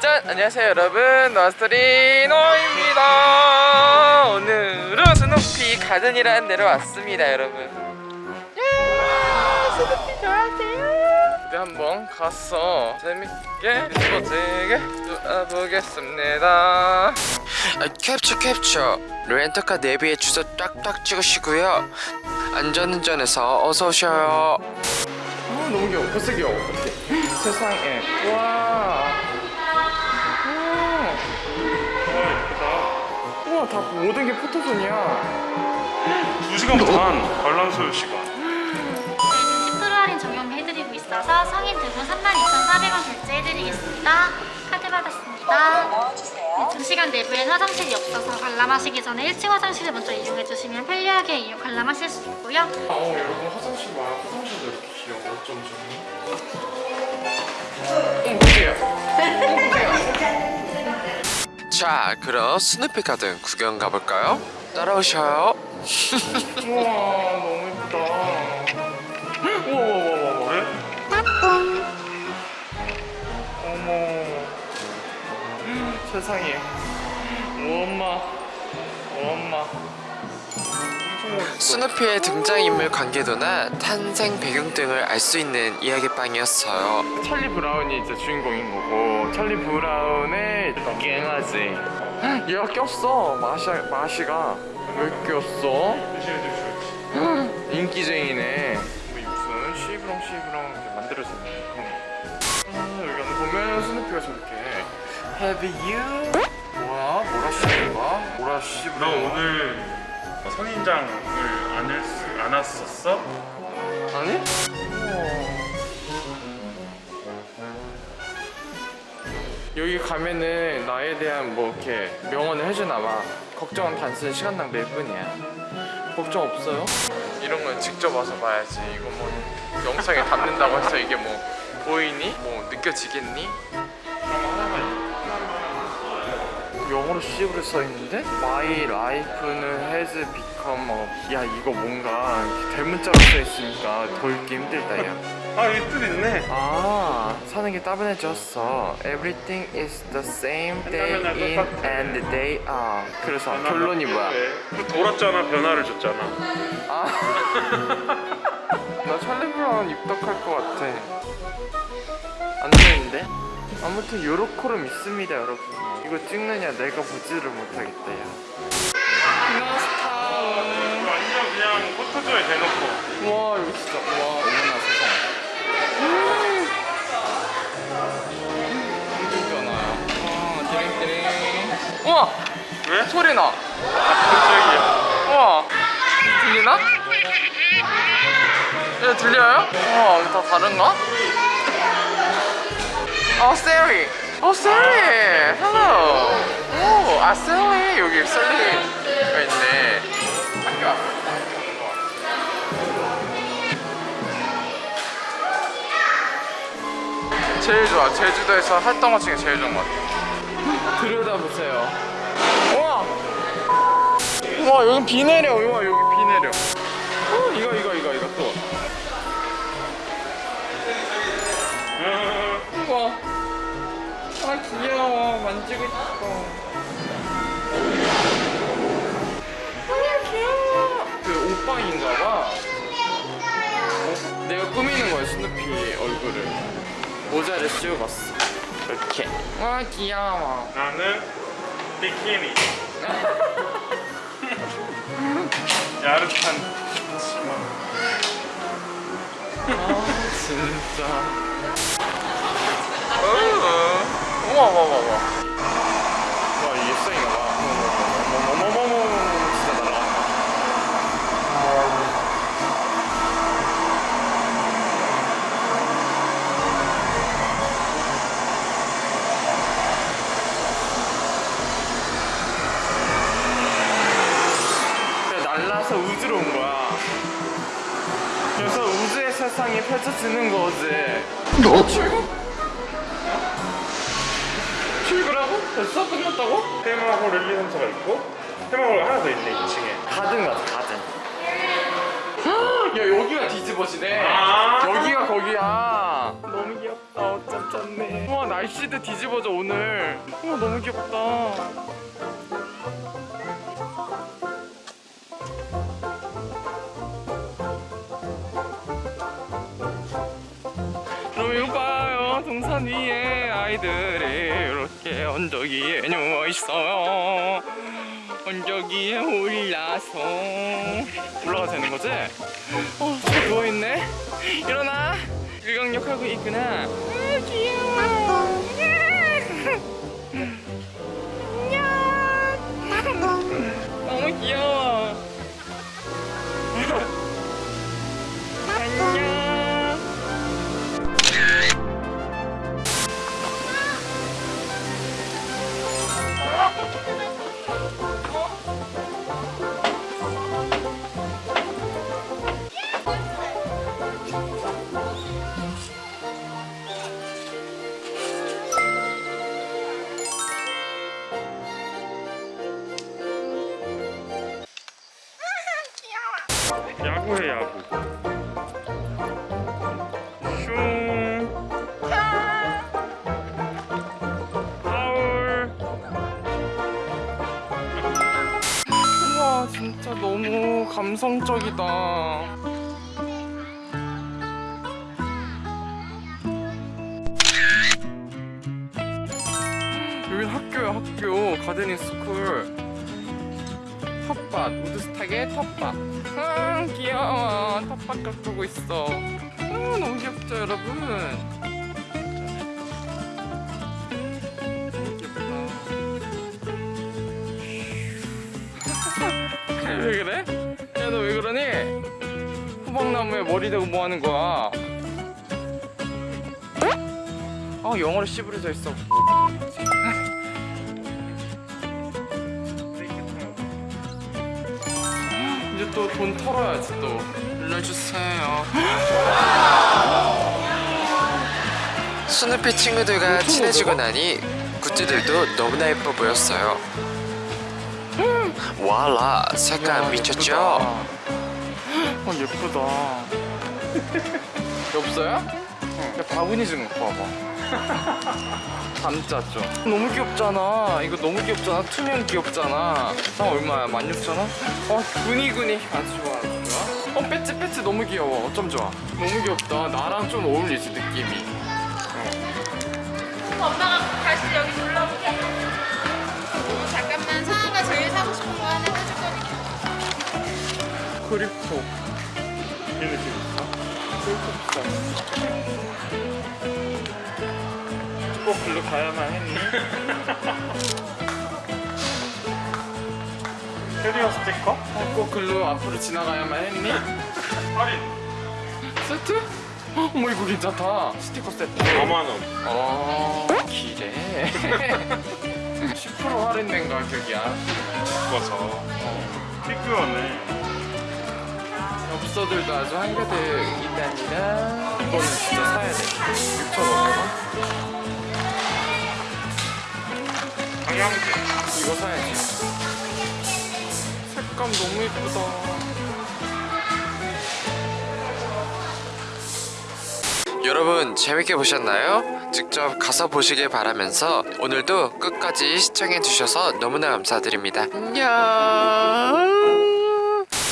짠! 안녕하세요 여러분. 너스트리노입니다. 오늘은 스누피 가든이라는 데로 왔습니다 여러분. 예, 스누피 좋아하세요 우리 한번 가서 재밌게 스포츠게 놀아보겠습니다. 아, 캡처 캡처. 렌터카 내비에 주소 딱딱 찍으시고요. 안전운전해서 어서 오셔요. 어, 너무 귀여워. 벌써 귀여워. 세상에. 와. 우와 다 모든 게 포토존이야. 2시간 반 관람소 시간 있어서 성인 두분 32,400원 결제해드리겠습니다. 카드 받았습니다. 네, 2시간 내부엔 화장실이 없어서 관람하시기 전에 1층 화장실을 먼저 이용해주시면 편리하게 이용 관람하실 수 있고요. 어 여러분 화장실 봐 화장실도 이렇게 귀여워 어쩜 좋니 응 자 그럼 스누피 가든 구경 가볼까요? 따라오셔요 우와 너무 예쁘다 우와 세상에. 오 엄마. 오 엄마. 스누피의 등장인물 관계도나 탄생 배경 등을 알 수 있는 이야기방이었어요. 찰리 브라운이 이제 주인공인 거고 찰리 브라운의 갱아지. 얘가 꼈어. 마시, 마시가. 왜 꼈어? 인기쟁이네. 뭐 무슨 시브렁 시브렁 만들어졌네 Have you? 뭐야? 뭐라 씨인가? 뭐라 씨 너 오늘 선인장을 안, 했, 안 왔었어? 아니? 여기 가면은 나에 대한 뭐 이렇게 명언을 해주나 봐 걱정은 단순히 시간 낭비일 뿐이야 걱정 없어요? 이런 건 직접 와서 봐야지 이거 뭐 영상에 담는다고 해서 이게 뭐 보이니? 뭐 느껴지겠니? 영어로 C로 써있는데? My life는 has become a... 야 이거 뭔가 대문자로 써있으니까 더 읽기 힘들다 야 아 여기 뜻 있네 아 사는 게 따분해졌어 Everything is the same day in and day out 그래서 결론이 뭐야? 그 돌았잖아 변화를 줬잖아 아. 나 찰리 브라운 입덕할 것 같아 안 되는데? 아무튼 요로코를 믿습니다 여러분. 이거 찍느냐 내가 보지를 못하겠다 야 피나스타운 완전 그냥 포토존에 대놓고. 와 여기 진짜 와. 어머나 세상 힘들잖아요 와 드링드링 우와! 왜? 소리나. 깜짝이야 우와. 들리나? 예 들려요? 우와 이거 다 다른가? 어 샐리. 어 샐리. Hello 오아 샐리. 여기 샐리가 있네. 학교 왔어 제일 좋아. 제주도에서 활동화 중에 제일 좋은 것 같아. 들여다보세요. 우와. 우와 여기 비 내려. 우와 여기 비 내려. 어 이거 이거 귀여워. 만지고 싶어. 아 귀여워. 그 옷방인가봐. 어? 내가 꾸미는 거야 스누피 얼굴을. 모자를 씌워봤어. 이렇게. 와 귀여워. 나는 비키니. 야릇한 치마 아 진짜 어, 우와 우와 우와 우와 와 이게 쌩인가 봐 어머머머머머머머 진짜 날아간다 그냥 날라서 우주로 온 거야. 그래서 우주의 세상이 펼쳐지는 거지. 출 됐어? 끝났다고? 테마홀 1, 2, 3, 4가 있고 테마홀 하나 더 있네 2층에. 가든 가자 가든. 야 여기가 뒤집어지네. 아. 여기가 거기야. 너무 귀엽다. 어쩜 짠네. 우와 날씨도 뒤집어져 오늘. 우와 너무 귀엽다. 그럼 이거 봐요 동산 위에 아이들이 이렇게 언덕 위에 누워있어요. 언덕 위에 올라서. 올라가 되는 거지? 어, 저 누워있네. 일어나. 일광욕 하고 있구나. 아, 귀여워 야구해 야구 슝 하울 우와 진짜 너무 감성적이다. 여긴 학교야 학교. 가드닝 스쿨 텃밭 우드스탁의 텃밭 아 귀여워 텃밭 가꾸고 있어 아 너무 귀엽죠 여러분 왜 그래? 야 너 왜 그러니? 호박나무에 머리 대고 뭐 하는 거야? 아 영어로 씨부러져 있어 이제 또 돈 털어야지 또 빌려주세요 스누피 친구들과 친해지고 나니 굿즈들도 너무나 예뻐 보였어요. 와라 색감 야, 미쳤죠? 예쁘다. 어 예쁘다 엽서야? 야 바구니 좀 갖고 와봐. 감짜죠 너무 귀엽잖아. 이거 너무 귀엽잖아. 투명 귀엽잖아. 나 얼마야? 16,000원? 어 구니구니. 아주 좋아 아주 좋아. 어 배지 배지 너무 귀여워. 어쩜 좋아. 너무 귀엽다. 나랑 좀 어울리지 느낌이. 엄마가 다시 여기 놀러 올게. 어, 잠깐만. 상아가 제일 사고 싶은 거 하나 해줄 거니까. 크리포 이 느낌? 꼭 글로 가야만 했니? 캐리어 스티커? 어, 꼭 글로 앞으로 지나가야만 했니? 할인! 세트? 어머 이거 괜찮다. 스티커 세트. 5만원. 어 기래 10% 할인된 가격이야 묶어서 피규어네 엽서들도 아주 한가득 있답니다 이거는 진짜 사야 돼 6,500원 방향제 이거 사야지 색감 너무 예쁘다 여러분 재밌게 보셨나요? 직접 가서 보시길 바라면서 오늘도 끝까지 시청해 주셔서 너무나 감사드립니다. 안녕.